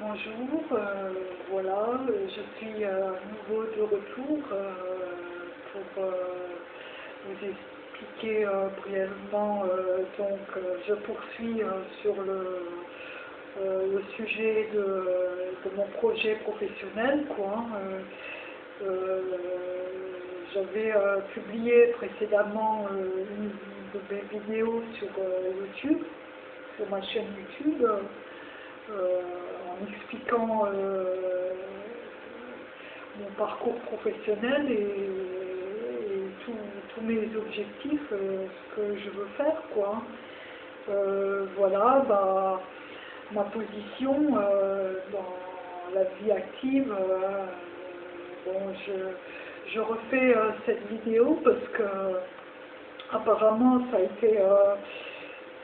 Bonjour, euh, voilà, euh, je suis euh, à nouveau de retour euh, pour euh, vous expliquer euh, brièvement, euh, donc euh, je poursuis euh, sur le, euh, sujet de, mon projet professionnel, hein, euh, euh, J'avais euh, publié précédemment euh, une de mes vidéos sur euh, YouTube, sur ma chaîne YouTube, euh, en expliquant euh, mon parcours professionnel et, tous- mes objectifs, euh, ce que je veux faire, quoi. Euh, voilà, bah, ma position dans la vie active. bon, je, refais cette vidéo parce que apparemment ça a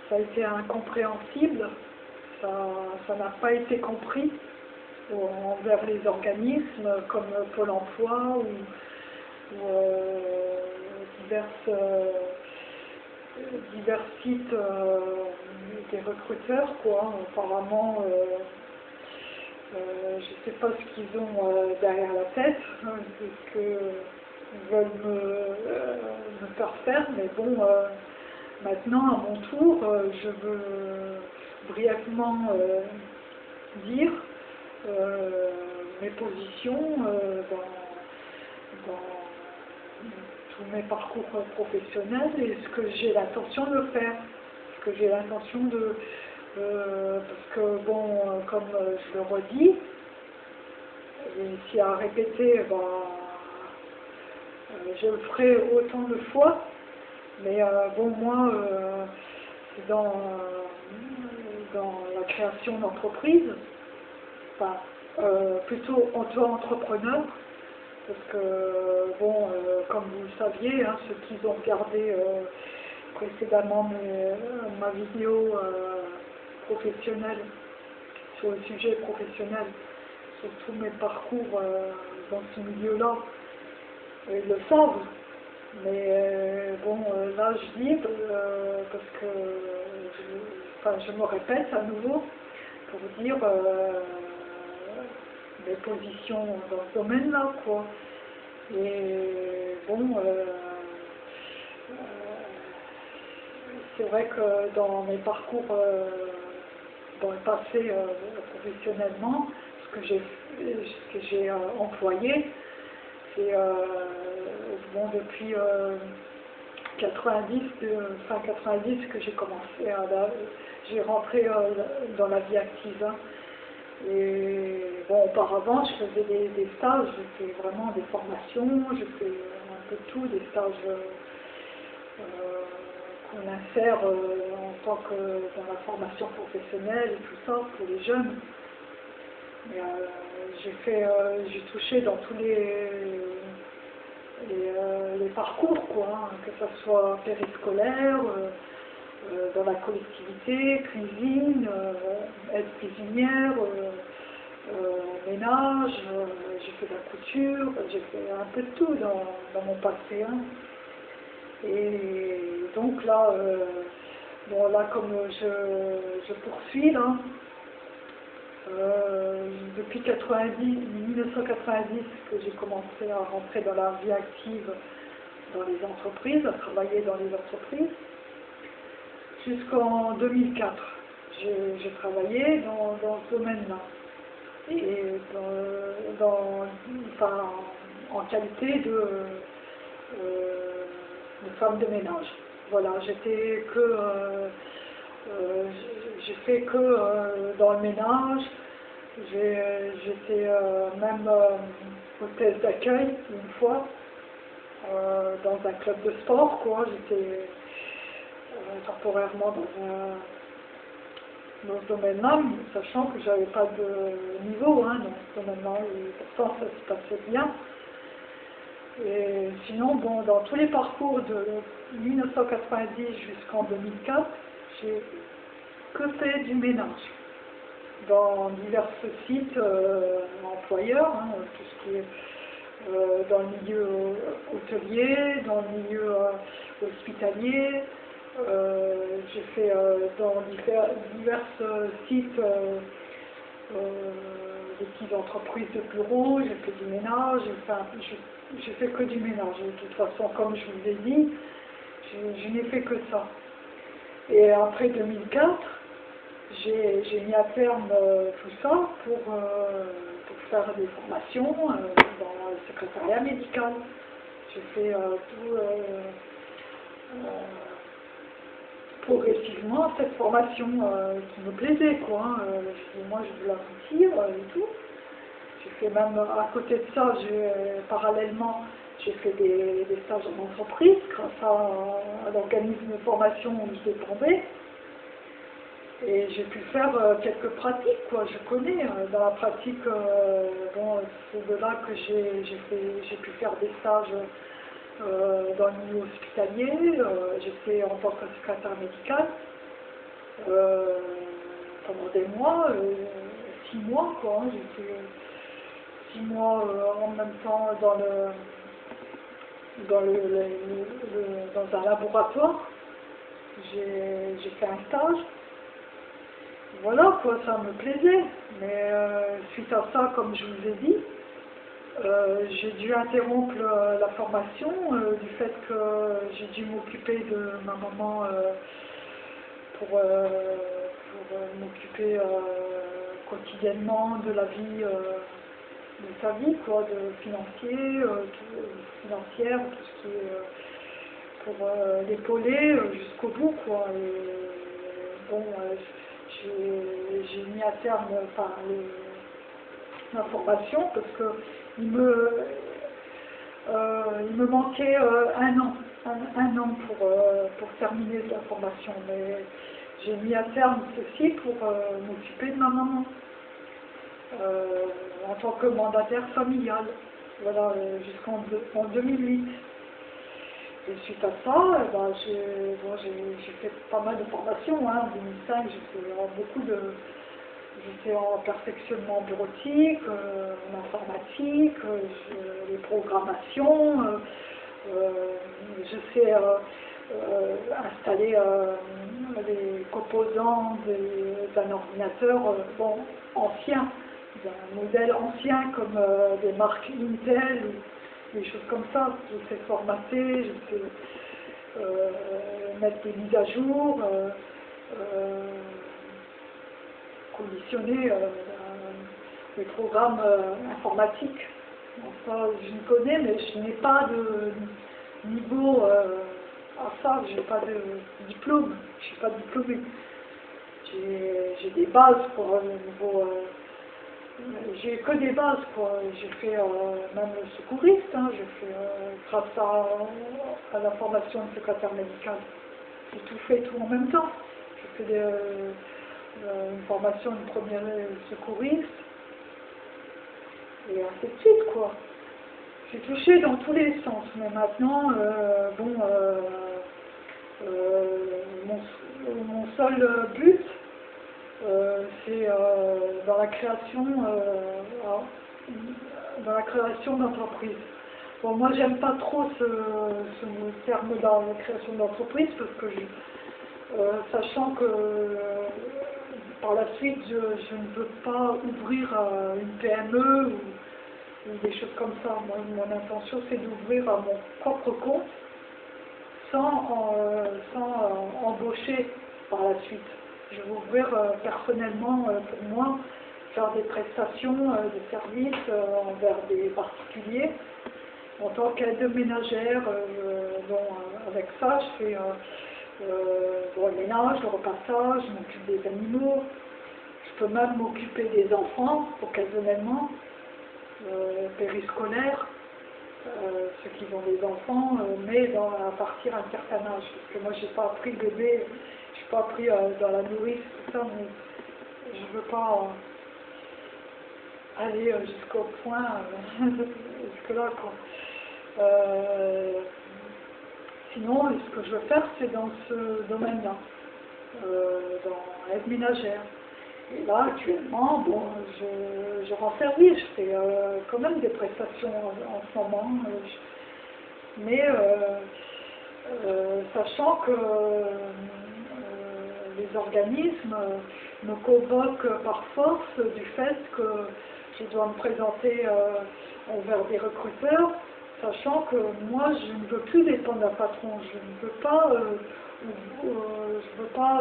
ça a été incompréhensible, ça n'a pas été compris envers les organismes comme Pôle emploi ou, euh, euh, divers sites euh, des recruteurs, quoi. Apparemment, je ne sais pas ce qu'ils ont derrière la tête, hein, ce qu'ils veulent me, me faire faire, mais bon, maintenant, à mon tour, je veux brièvement euh, dire euh, mes positions euh, dans, tous mes parcours professionnels et ce que j'ai l'intention de faire, ce que j'ai l'intention de... parce que, bon, comme je le redis, si à répéter, ben, euh, je le ferai autant de fois, mais bon, moi, dans, dans la création d'entreprise, enfin, euh, plutôt auto-entrepreneur, parce que, bon, euh, comme vous le saviez, hein, ceux qui ont regardé euh, précédemment mes- ma vidéo euh, professionnelle sur le sujet professionnel, sur tous mes parcours euh, dans ce milieu-là, ils le savent. Mais euh, bon, euh, là je dis, euh, parce que enfin, je me répète à nouveau pour dire euh, mes positions dans ce domaine-là, quoi. Et bon, euh, euh, c'est vrai que dans mes parcours dans le passé professionnellement, ce que j'ai ce que j'ai employé, c'est bon depuis euh, 90, euh, fin 90 que j'ai commencé à j'ai rentré euh, dans la vie active. hein. Et bon, auparavant, je faisais des, stages, je vraiment des formations, je fais un peu tout, des stages euh, euh, qu'on insère en tant que dans la formation professionnelle et tout ça pour les jeunes. J'ai fait, j'ai touché dans tous les, les, parcours, quoi, hein, que ce soit périscolaire, dans la collectivité, cuisine, euh, aide cuisinière, euh, euh, ménage, euh, j'ai fait de la couture, j'ai fait un peu de tout dans, mon passé. hein. Et donc là, euh, bon là comme je, poursuis là, euh, depuis 90, 1990 que j'ai commencé à rentrer dans la vie active dans les entreprises, à travailler dans les entreprises, jusqu'en 2004. J'ai travaillé dans, dans ce domaine-là. Et dans, dans- enfin, en qualité de, euh, de femme de ménage. Voilà, j'étais que, euh, euh, j'ai fait que dans le ménage. J'étais même hôtesse d'accueil une fois dans un club de sport, quoi. J'étais euh, temporairement dans, un- dans ce domaine-là, sachant que j'avais pas de niveau hein, dans ce domaine-là, et pourtant ça se passait bien. Et sinon, bon, dans tous les parcours de 1990 jusqu'en 2004, j'ai que fait du ménage dans divers sites euh, employeurs, hein, tout ce qui est euh, dans le milieu hôtelier, dans le milieu hospitalier. Euh, J'ai fait euh, dans divers, divers sites euh, des petites entreprises de bureau, j'ai fait du ménage, enfin, je, fais que du ménage. De toute façon, comme je vous ai dit, je, n'ai fait que ça. Et après 2004, j'ai mis à terme tout ça pour, pour, faire des formations dans le secrétariat médical. J'ai fait tout progressivement cette formation euh, qui me plaisait, quoi. Hein. Euh, moi, je veux la euh, et tout. J'ai fait même, à côté de ça, parallèlement, j'ai fait des, stages en entreprise grâce à, l'organisme de formation où je dépendais. Et j'ai pu faire quelques pratiques, quoi. Je connais. dans la pratique, bon, c'est de là que j'ai pu faire des stages euh, dans le milieu hospitalier, euh, j'étais en tant que secrétaire médical euh, pendant des mois, six mois quoi, hein, j'étais six mois en même temps dans le dans le, dans un laboratoire, j'ai fait un stage. Voilà quoi, ça me plaisait. Mais suite à ça, comme je vous ai dit, euh, j'ai dû interrompre la formation euh, du fait que j'ai dû m'occuper de ma maman euh, pour, m'occuper quotidiennement de la vie, de sa vie, quoi, de financier, financière, tout ce qui est pour l'épauler jusqu'au bout, quoi. Bon, j'ai mis à terme, enfin, ma formation parce que il me, euh, il me manquait euh, un an, un, an pour, euh, pour terminer la formation, mais j'ai mis à terme ceci pour m'occuper de ma maman en tant que mandataire familial, voilà, jusqu'en 2008. Et suite à ça, eh ben, j'ai fait pas mal de formations. Hein. En 2005, j'ai fait beaucoup de, J'étais en perfectionnement bureautique, euh, en informatique, euh, les programmations, euh, je sais installer les composants d'un ordinateur bon, ancien, d'un modèle ancien comme des marques Intel, des choses comme ça. Je sais formater, je sais mettre des mises à jour conditionner euh, les programmes euh, informatiques. je me connais, mais je n'ai pas de niveau euh, à ça, je n'ai pas de diplôme, je ne suis pas diplômée. J'ai des bases pour le niveau. j'ai que des bases, quoi. J'ai fait même le secouriste, hein. j'ai fait grâce à, la formation de secrétaire médical. J'ai tout fait tout en même temps. Euh, une formation de première secouriste, et ainsi de suite, quoi. J'ai touché dans tous les sens, mais maintenant, euh, bon, euh, mon, seul but, c'est dans la création, dans la création d'entreprise. Bon, moi, j'aime pas trop ce, terme-là, la création d'entreprise, parce que sachant que par la suite, je, ne veux pas ouvrir euh, une PME ou, des choses comme ça. mon intention, c'est d'ouvrir à mon propre compte sans, euh, euh, embaucher par la suite. Je vais ouvrir personnellement pour moi, faire des prestations de services envers des particuliers. En tant qu'aide ménagère, avec ça, je fais euh, le ménage, le repassage, je m'occupe des animaux, je peux même m'occuper des enfants occasionnellement, euh, périscolaires, euh, ceux qui ont des enfants, euh, mais à partir d'un certain âge. Parce que moi, j'ai pas appris bébé, je n'ai pas appris dans la nourrice, tout ça, mais je ne veux pas aller jusqu'au point, jusque-là. Sinon, ce que je veux faire, c'est dans ce domaine-là, euh, dans l'aide ménagère. Et là, actuellement, bon, je, rends service, je fais euh, quand même des prestations en, ce moment, euh, mais sachant que les organismes me convoquent par force du fait que je dois me présenter envers des recruteurs, sachant que moi je ne veux plus dépendre d'un patron, je ne veux pas, je veux pas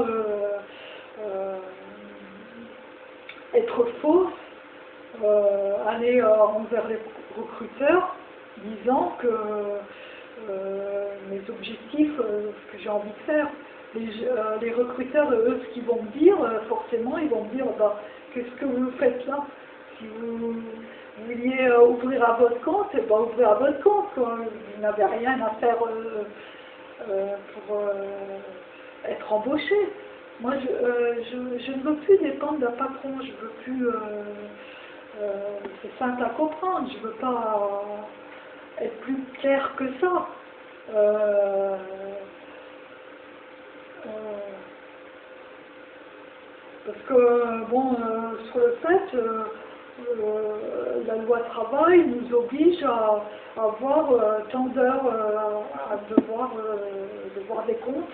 être fausse, aller envers les recruteurs disant que euh, mes objectifs, euh, ce que j'ai envie de faire. Les, euh, les, recruteurs, eux, ce qu'ils vont me dire, forcément, ils vont me dire, bah, qu'est-ce que vous faites là? Si vous, vouliez ouvrir à votre compte, eh ben, ouvrez à votre compte. Vous n'avez rien à faire pour être embauché. Moi, je, ne veux plus dépendre d'un patron, je veux plus... c'est simple à comprendre, je veux pas être plus clair que ça. Euh, euh, parce que, bon, euh, sur le fait, la loi travail nous oblige à, avoir tant d'heures à devoir, devoir des comptes,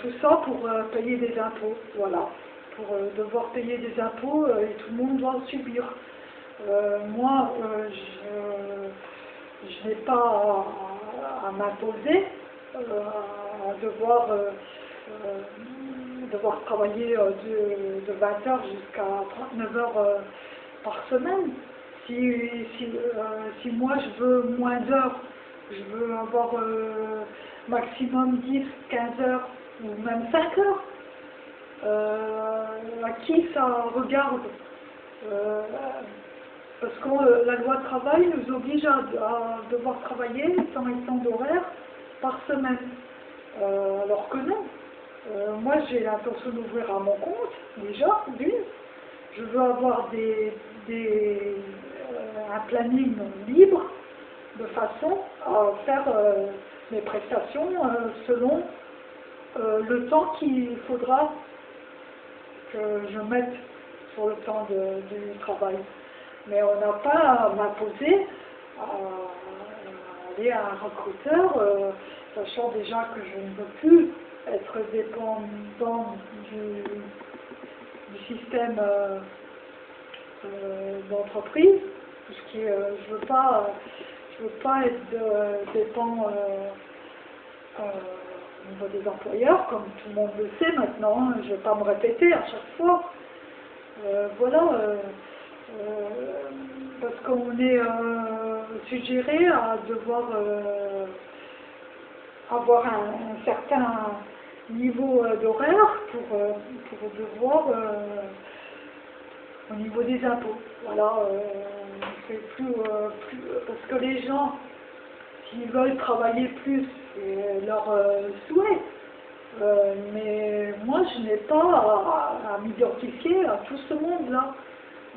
tout ça pour payer des impôts, voilà, pour devoir payer des impôts et tout le monde doit subir. moi, je n'ai pas à, m'imposer, euh, à devoir, euh, euh, devoir travailler de 20h jusqu'à 39h par semaine. Si, si, si, moi je veux moins d'heures, je veux avoir maximum 10, 15 heures ou même 5 heures, à qui ça regarde parce que euh, la loi travail nous oblige à, devoir travailler 100 et 100 d'horaire par semaine. Euh, alors que non. Euh, moi, j'ai l'intention d'ouvrir à mon compte, déjà, d'une. Je veux avoir des, un planning libre de façon à faire mes prestations selon le temps qu'il faudra que je mette sur le temps du travail. Mais on n'a pas à m'imposer à, aller à un recruteur, euh, sachant déjà que je ne veux plus être dépendant du, système euh, euh, d'entreprise, puisque je veux pas, je veux pas être dépendant au niveau des employeurs, comme tout le monde le sait maintenant. Hein. je ne vais pas me répéter à chaque fois. voilà. Euh, parce qu'on est euh, suggéré à devoir euh, avoir un, certain niveau d'horaire pour, pour devoir au niveau des impôts. Voilà, c'est plus, parce que les gens, s'ils veulent travailler plus, c'est leur souhait. mais moi, je n'ai pas à, m'identifier à tout ce monde-là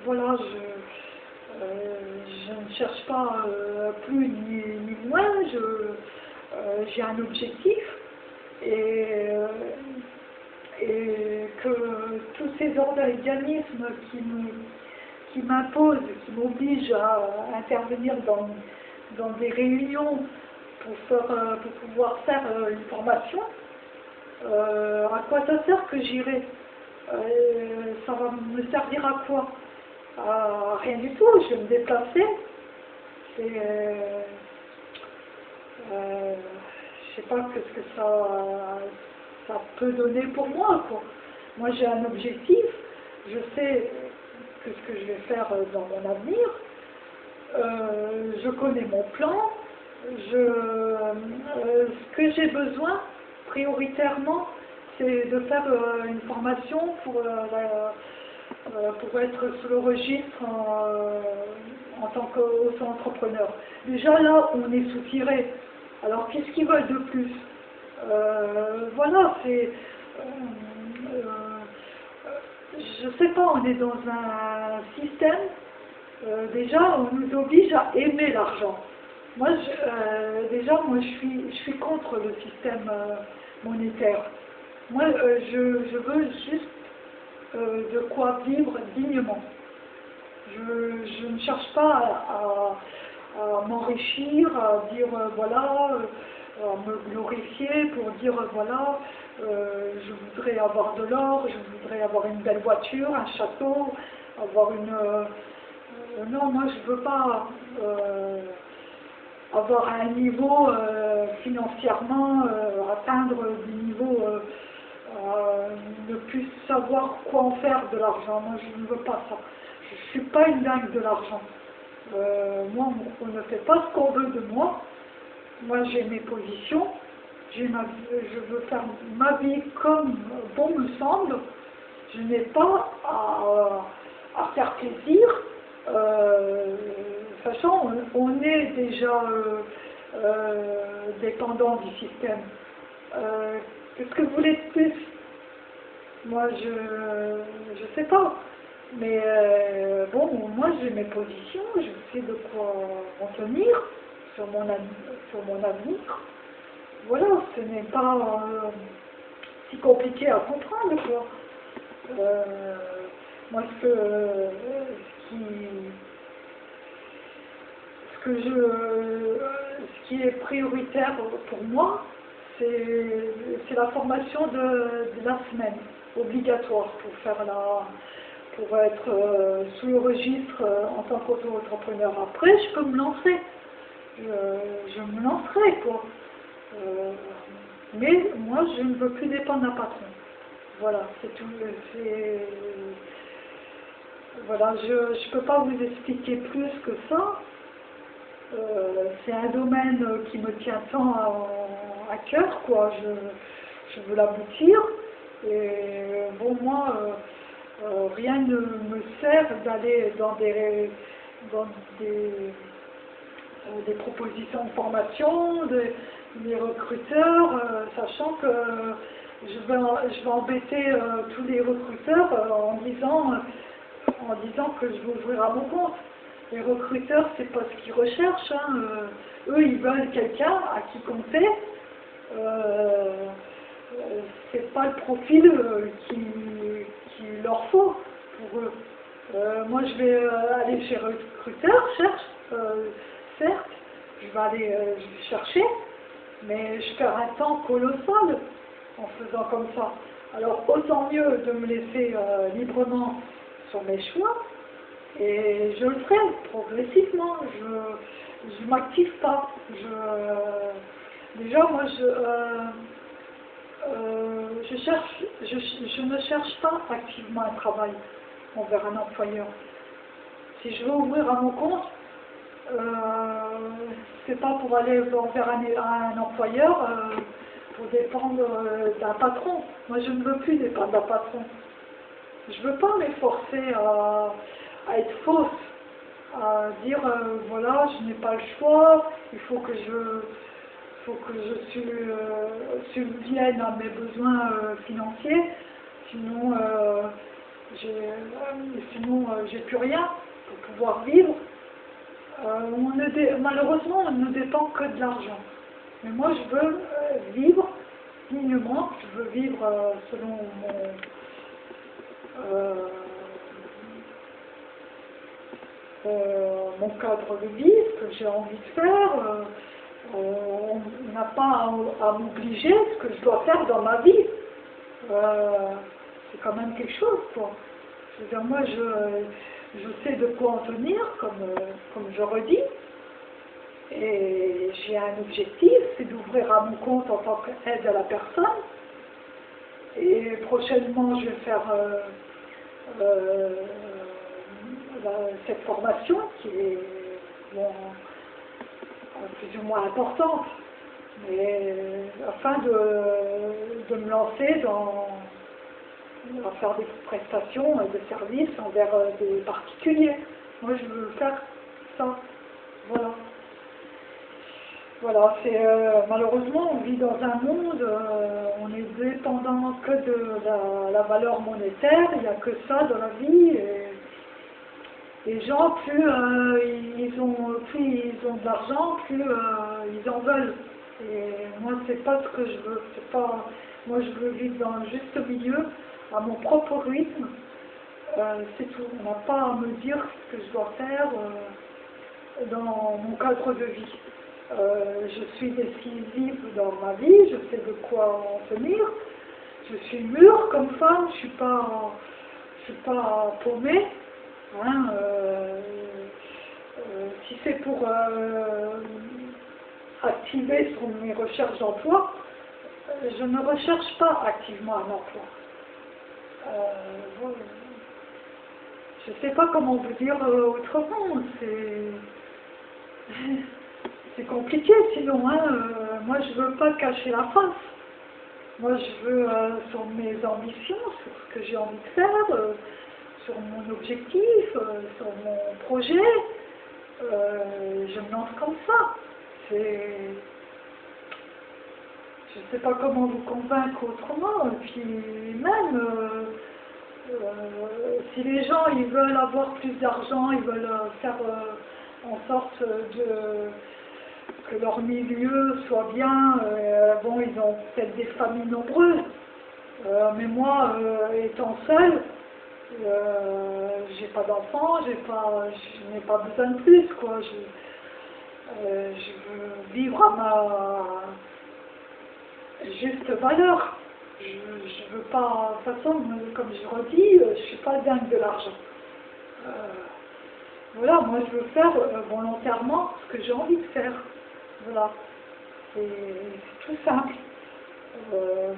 voilà, je, euh, ne cherche pas euh, plus ni, moins, euh, j'ai un objectif et, et, que tous ces organismes qui m'imposent, qui m'obligent à intervenir dans, dans des réunions pour, faire, pour pouvoir faire une formation, à quoi ça sert que j'irai? Ça va me servir à quoi? Ah, rien du tout, je vais me déplacer. C'est, euh, euh, je sais pas ce que ça, ça peut donner pour moi. Moi j'ai un objectif, je sais que ce que je vais faire dans mon avenir, euh, je connais mon plan, je, euh, ce que j'ai besoin prioritairement, c'est de faire une formation pour euh, pour être sous le registre en, tant qu'auto-entrepreneur. Déjà là, on est sous-tiré. Alors qu'est-ce qu'ils veulent de plus? Euh, Voilà, c'est... Euh, je sais pas, on est dans un système, déjà on nous oblige à aimer l'argent. Moi, déjà, moi je suis, je contre le système monétaire. Moi, je, je veux juste euh, de quoi vivre dignement. Je, ne cherche pas à, m'enrichir, à dire euh, voilà, euh, à me glorifier pour dire voilà, euh, je voudrais avoir de l'or, je voudrais avoir une belle voiture, un château, avoir une... euh, non, moi je veux pas euh, avoir un niveau financièrement, atteindre euh, euh, ne plus savoir quoi en faire de l'argent. Moi je ne veux pas ça. Je ne suis pas une dingue de l'argent. Moi, on ne fait pas ce qu'on veut de moi. Moi, j'ai mes positions. Je veux faire ma vie comme bon me semble. Je n'ai pas à, faire plaisir. Euh, de on, est déjà euh, euh, dépendant du système. Euh, Qu'est-ce que vous voulez de plus? Moi, je je sais pas. Mais bon, moi j'ai mes positions, je sais de quoi en tenir sur mon, sur mon avenir. Voilà, ce n'est pas euh, si compliqué à comprendre, quoi. Euh, moi, ce, que, qui, ce je, ce qui est prioritaire pour moi, c'est la formation de, la semaine, obligatoire pour faire la, pour être euh, sous le registre en tant qu'auto-entrepreneur. Après, je peux me lancer. Je, je me lancerai, quoi. Euh, mais moi, je ne veux plus dépendre d'un patron. Voilà, c'est tout. Voilà, je ne peux pas vous expliquer plus que ça. Euh, c'est un domaine qui me tient tant à, cœur, quoi. Je, je veux l'aboutir. Et bon, moi, euh, rien ne me sert d'aller dans des, dans des, des propositions de formation, des recruteurs, euh, sachant que je vais, je vais embêter euh, tous les recruteurs euh, en disant, en disant que je vais ouvrir à mon compte. Les recruteurs, c'est pas ce qu'ils recherchent. hein, eux, ils veulent quelqu'un à qui compter. C'est pas le profil qui, leur faut pour eux. Moi, je vais aller chez recruteur, cherche, certes, je vais aller chercher, mais je perds un temps colossal en faisant comme ça. Alors, autant mieux de me laisser euh, librement sur mes choix, et je le ferai progressivement. Je ne m'active pas. Je, déjà, moi, je, euh, euh, je, cherche, je, je ne cherche pas activement un travail envers un employeur. Si je veux ouvrir à mon compte, euh, c'est pas pour aller envers un, un employeur euh, pour dépendre euh, d'un patron. Moi, je ne veux plus dépendre d'un patron. Je ne veux pas m'efforcer à, être fausse, à dire euh, voilà, je n'ai pas le choix, il faut que je, faut que je su- euh, subvienne à mes besoins euh, financiers, sinon, euh, euh, sinon euh, j'ai plus rien pour pouvoir vivre. Euh, on ne dé- malheureusement, on ne dépend que de l'argent. Mais moi, je veux euh, vivre dignement, je veux vivre euh, selon mon, mon cadre de vie, ce que j'ai envie de faire. on n'a pas à, à m'obliger ce que je dois faire dans ma vie. C'est quand même quelque chose, quoi. Dire, moi, je, je sais de quoi en tenir, comme, euh, comme je redis. Et j'ai un objectif, c'est d'ouvrir à mon compte en tant qu'aide à la personne. Et prochainement, je vais faire euh, euh, la- cette formation qui est plus ou moins importante, mais afin de, de me lancer dans à faire des prestations et des services envers euh, des particuliers. Moi, je veux faire ça. Voilà. Voilà, c'est euh, malheureusement on vit dans un monde, euh, on est dépendant que de la, valeur monétaire, il n'y a que ça dans la vie. Et les gens, plus euh, ils ont plus ils ont de l'argent, plus ils en veulent. Et moi c'est pas ce que je veux. Pas moi je veux vivre dans le juste milieu, à mon propre rythme. Euh, c'est tout. On n'a pas à me dire ce que je dois faire euh, dans mon cadre de vie. Euh, je suis décisive dans ma vie, je sais de quoi en tenir. je suis mûre comme femme, je suis pas, je suis pas paumée. Hein, si c'est pour activer sur mes recherches d'emploi, je ne recherche pas activement un emploi. Je ne sais pas comment vous dire autrement, c'est compliqué sinon. Hein, moi, je veux pas cacher la face. Moi, je veux, sur mes ambitions, sur ce que j'ai envie de faire, sur mon objectif, euh, sur mon projet, euh, je me lance comme ça. C'est... Je ne sais pas comment vous convaincre autrement. Et puis même, euh, si les gens ils veulent avoir plus d'argent, ils veulent faire en sorte de que leur milieu soit bien, bon, ils ont peut-être des familles nombreuses. mais moi, étant seule, euh, j'ai pas d'enfant, j'ai pas, je n'ai pas besoin de plus, quoi. Je, euh, je veux vivre à ma juste valeur. Je, je veux pas, de toute façon, comme je redis, euh, je suis pas dingue de l'argent. voilà, moi je veux faire volontairement ce que j'ai envie de faire. Voilà. C'est tout simple.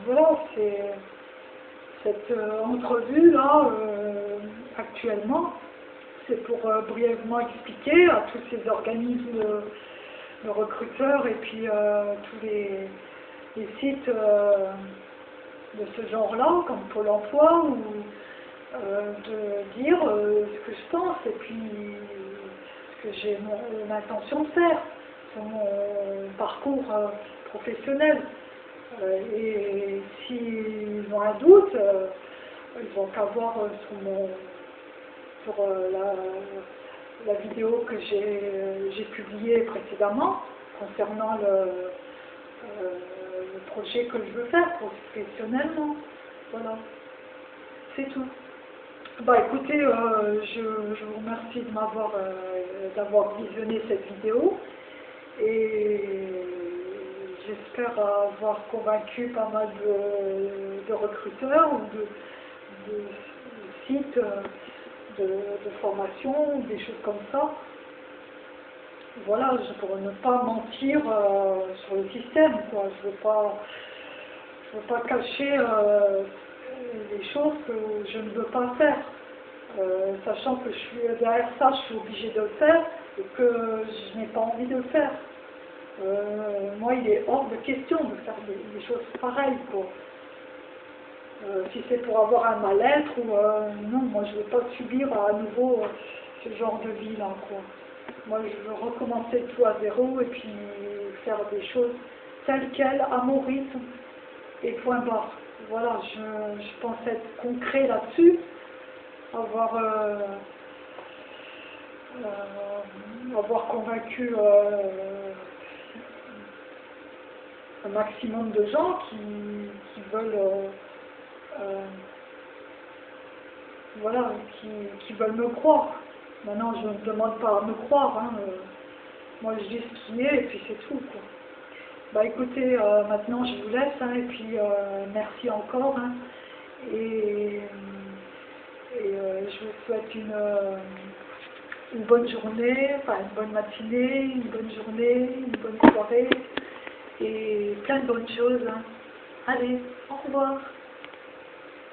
voilà, c'est cette euh, entrevue-là, euh, actuellement, c'est pour euh, brièvement expliquer à tous ces organismes de, recruteurs et puis tous les, sites de ce genre-là, comme Pôle emploi, ou de dire ce que je pense et puis ce que j'ai l'intention de faire sur mon parcours professionnel. Euh, et s'ils ont un doute, euh, ils vont qu'à voir euh, sur, mon, sur la, vidéo que j'ai publiée précédemment concernant le, projet que je veux faire professionnellement. Voilà, c'est tout. Bah écoutez, je, je, vous remercie de m'avoir d'avoir visionné cette vidéo et j'espère avoir convaincu pas mal de, recruteurs ou de, sites de, formation, des choses comme ça. Voilà, pour ne pas mentir euh, sur le système, quoi. Je veux pas, je veux pas cacher euh, les choses que je ne veux pas faire. Euh, sachant que je suis derrière ça, je suis obligée de le faire et que je n'ai pas envie de le faire. Moi, il est hors de question de faire des, choses pareilles. Quoi. Si c'est pour avoir un mal-être ou non, moi je ne veux pas subir à nouveau ce genre de vie là. Quoi. Moi, je veux recommencer tout à zéro et puis faire des choses telles quelles, à mon rythme et point barre. Voilà, je, je pense être concret là-dessus, avoir avoir convaincu un maximum de gens qui, veulent euh, euh, voilà, qui, veulent me croire. Maintenant, je ne demande pas à me croire. Hein, euh, moi, je dis ce qui est et puis c'est tout. Bah écoutez, maintenant je vous laisse hein, et puis merci encore. Hein, et, je vous souhaite une, une bonne journée, enfin une bonne matinée, une bonne journée, une bonne soirée et plein de bonnes choses. Allez, au revoir.